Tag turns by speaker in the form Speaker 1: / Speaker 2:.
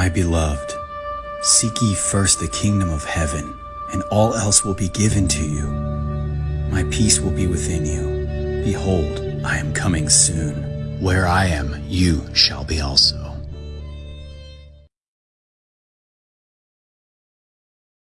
Speaker 1: My beloved, seek ye first the kingdom of heaven, and all else will be given to you. My peace will be within you. Behold, I am coming soon. Where I am, you shall be also.